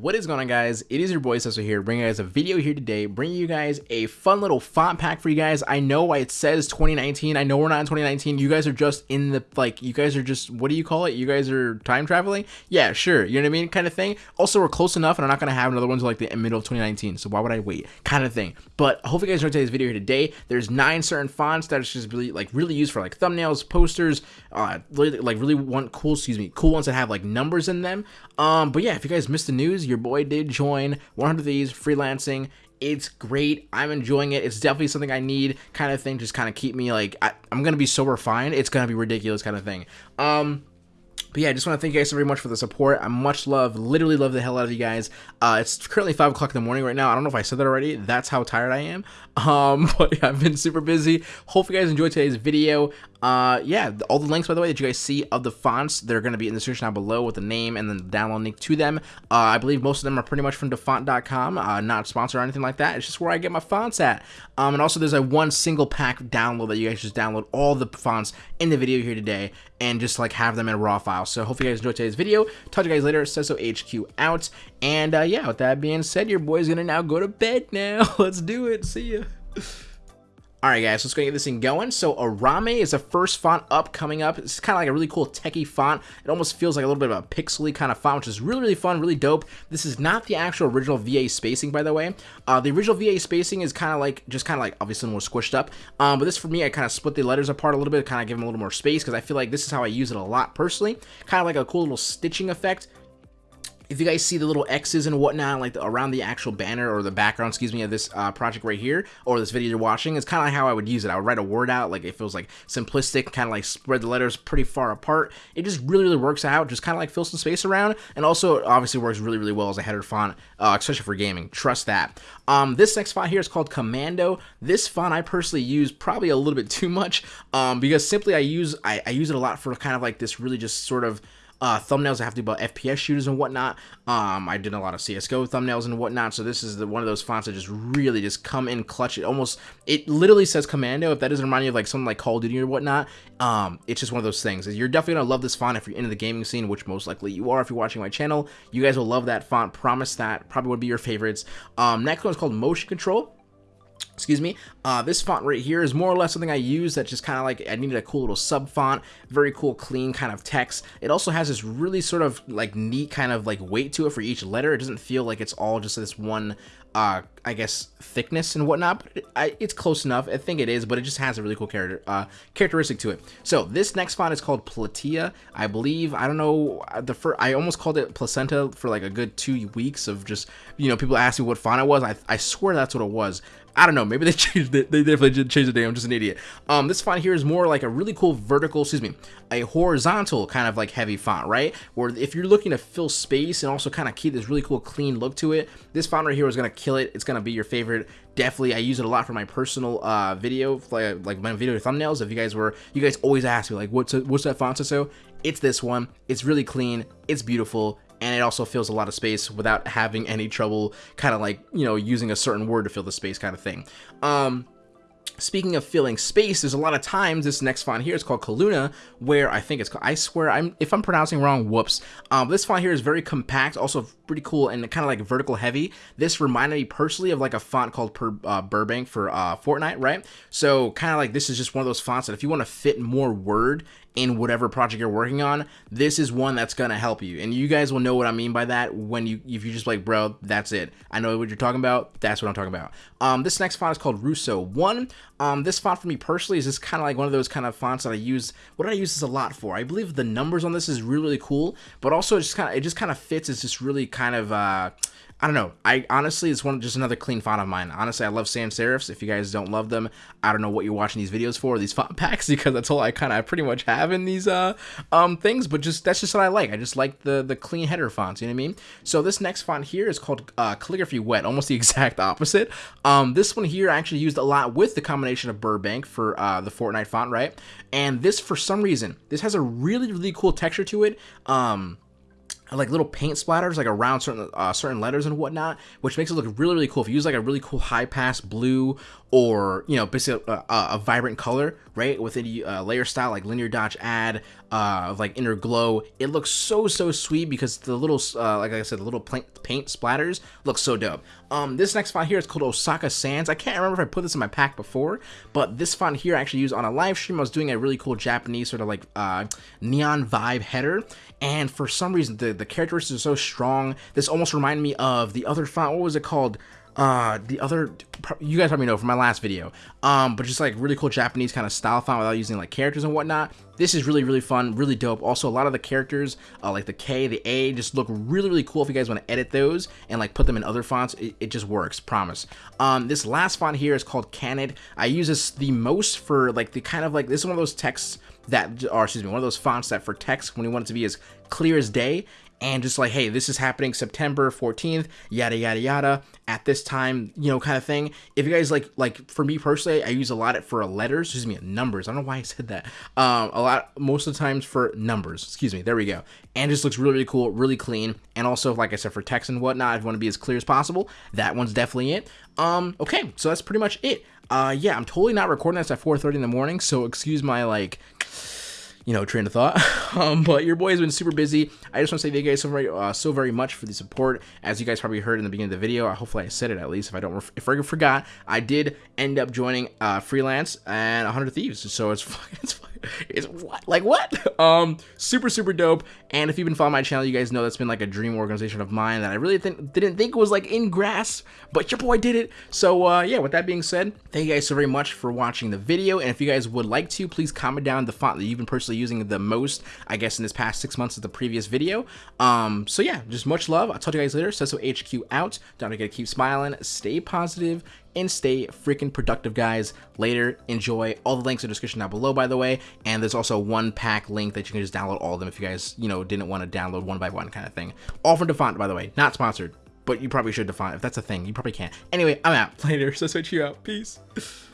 What is going on guys? It is your boy Sesso here, bringing you guys a video here today, bringing you guys a fun little font pack for you guys. I know why it says 2019. I know we're not in 2019. You guys are just in the, like, you guys are just, what do you call it? You guys are time traveling? Yeah, sure. You know what I mean? Kind of thing. Also, we're close enough and I'm not to have another one until like the middle of 2019. So why would I wait? Kind of thing. But hopefully you guys enjoyed today's video here today. There's nine certain fonts that are just really, like, really used for like thumbnails, posters, uh, really, like really want cool, excuse me, cool ones that have like numbers in them. Um, but yeah, if you guys missed the news, your boy did join 100 Thieves freelancing. It's great. I'm enjoying it. It's definitely something I need kind of thing. Just kind of keep me like, I, am to be sober fine. It's to be ridiculous kind of thing. Um, but yeah, I just want to thank you guys so very much for the support. I much love, literally love the hell out of you guys. Uh, it's currently 5 o'clock in the morning right now. I don't know if I said that already. That's how tired I am. Um, but yeah, I've been super busy. Hope you guys enjoyed today's video. Uh, yeah, all the links, by the way, that you guys see of the fonts, they're going to be in the description down below with the name and then the download link to them. Uh, I believe most of them are pretty much from dafont.com, uh, not sponsored or anything like that. It's just where I get my fonts at. Um, and also there's a one single pack download that you guys just download all the fonts in the video here today and just like have them in a raw file. So hopefully you guys enjoyed today's video. Talk to you guys later. Sesso HQ out. And uh, yeah, with that being said, your boy's gonna now go to bed now. Let's do it. See ya. Alright guys, let's go get this thing going. So Arame is the first font up coming up. It's kind of like a really cool techie font. It almost feels like a little bit of a pixely kind of font, which is really, really fun, really dope. This is not the actual original VA spacing, by the way. Uh, the original VA spacing is kind of like, just kind of like, obviously more squished up. Um, but this for me, I kind of split the letters apart a little bit, kind of give them a little more space, because I feel like this is how I use it a lot personally. Kind of like a cool little stitching effect if you guys see the little X's and whatnot, like the, around the actual banner or the background, excuse me, of this uh, project right here, or this video you're watching, it's kind of how I would use it. I would write a word out, like it feels like simplistic, kind of like spread the letters pretty far apart. It just really, really works out, just kind of like fill some space around, and also obviously works really, really well as a header font, uh, especially for gaming. Trust that. Um, this next font here is called Commando. This font I personally use probably a little bit too much, um, because simply I use I, I use it a lot for kind of like this really just sort of uh, thumbnails I have to do about FPS shooters and whatnot. Um, I did a lot of CSGO thumbnails and whatnot, so this is the, one of those fonts that just really just come in clutch. It almost, it literally says Commando. If that doesn't remind you of like something like Call of Duty or whatnot, um, it's just one of those things. You're definitely gonna love this font if you're into the gaming scene, which most likely you are if you're watching my channel. You guys will love that font. Promise that. Probably would be your favorites. Um, next one is called Motion Control excuse me uh, this font right here is more or less something I use that just kind of like I needed a cool little sub font very cool clean kind of text. It also has this really sort of like neat kind of like weight to it for each letter. It doesn't feel like it's all just this one uh, I guess thickness and whatnot, but it, I, it's close enough. I think it is, but it just has a really cool character uh, characteristic to it. So this next font is called Platia, I believe. I don't know uh, the first. I almost called it Placenta for like a good two weeks of just you know people asking what font it was. I I swear that's what it was. I don't know. Maybe they changed it. They definitely did change the name. I'm just an idiot. Um, this font here is more like a really cool vertical, excuse me, a horizontal kind of like heavy font, right? Where if you're looking to fill space and also kind of keep this really cool clean look to it, this font right here is going to kill it. It's to be your favorite. Definitely, I use it a lot for my personal uh, video, like, like my video thumbnails. If you guys were, you guys always ask me like, what's a, what's that font so? It's this one. It's really clean. It's beautiful and it also fills a lot of space without having any trouble kind of like, you know, using a certain word to fill the space kind of thing. Um, Speaking of filling space, there's a lot of times this next font here is called Kaluna, where I think it's called, I swear, I'm if I'm pronouncing wrong, whoops. Um, this font here is very compact, also pretty cool and kind of like vertical heavy. This reminded me personally of like a font called per, uh, Burbank for uh, Fortnite, right? So kind of like this is just one of those fonts that if you want to fit more word in whatever project you're working on, this is one that's gonna help you. And you guys will know what I mean by that when you if you just like, bro, that's it. I know what you're talking about. That's what I'm talking about. Um, this next font is called Russo One. Um, this font for me personally is just kind of like one of those kind of fonts that I use. What I use this a lot for? I believe the numbers on this is really really cool, but also it just kind of it just kind of fits. It's just really kind of uh I don't know. I honestly, it's one just another clean font of mine. Honestly, I love sans serifs. If you guys don't love them, I don't know what you're watching these videos for, these font packs, because that's all I kind of pretty much have in these uh um things. But just that's just what I like. I just like the the clean header fonts. You know what I mean? So this next font here is called uh, Calligraphy Wet, almost the exact opposite. Um, this one here I actually used a lot with the combination of Burbank for uh, the Fortnite font, right? And this, for some reason, this has a really really cool texture to it. Um like little paint splatters like around certain uh, certain letters and whatnot, which makes it look really really cool. If you use like a really cool high pass blue or you know basically a, a, a vibrant color, right, with a uh, layer style like linear dodge add uh, of like inner glow, it looks so so sweet because the little uh, like I said, the little paint splatters look so dope. Um, this next font here is called Osaka Sans. I can't remember if I put this in my pack before, but this font here I actually used on a live stream. I was doing a really cool Japanese sort of like uh, neon vibe header, and for some reason the the characteristics are so strong. This almost reminded me of the other font. What was it called? uh the other you guys probably know from my last video um but just like really cool japanese kind of style font without using like characters and whatnot this is really really fun really dope also a lot of the characters uh, like the k the a just look really really cool if you guys want to edit those and like put them in other fonts it, it just works promise um this last font here is called canid i use this the most for like the kind of like this is one of those texts that or excuse me one of those fonts that for text when you want it to be as clear as day and just like, hey, this is happening September 14th, yada yada yada, at this time, you know, kind of thing. If you guys like, like for me personally, I use a lot of for letters, excuse me, numbers. I don't know why I said that. Um, a lot, most of the times for numbers, excuse me. There we go. And just looks really, really cool, really clean. And also, like I said, for text and whatnot, if you want to be as clear as possible, that one's definitely it. Um, okay, so that's pretty much it. Uh, yeah, I'm totally not recording this at 4:30 in the morning, so excuse my like you know, train of thought. um, but your boy has been super busy. I just want to say thank you guys so very, uh, so very much for the support. As you guys probably heard in the beginning of the video, hopefully I said it at least. If I don't, if I forgot, I did end up joining uh, freelance and 100 Thieves. So it's it's is what? Like what? Um super super dope. And if you've been following my channel you guys know that's been like a dream organization of mine that i really th didn't think was like in grasp but your boy did it. So uh yeah with that being said thank you guys so very much for watching the video. And if you guys would like to please comment down the font that you've been personally using the most i guess in this past six months of the previous video. Um so yeah just much love. I'll talk to you guys later. So hq out. Don't forget to keep smiling. Stay positive and stay freaking productive, guys. Later, enjoy. All the links in the description down below, by the way. And there's also one pack link that you can just download all of them if you guys, you know, didn't want to download one by one kind of thing. All from Dafont, by the way. Not sponsored, but you probably should Dafont. If that's a thing, you probably can't. Anyway, I'm out. Later. So switch you out. Peace.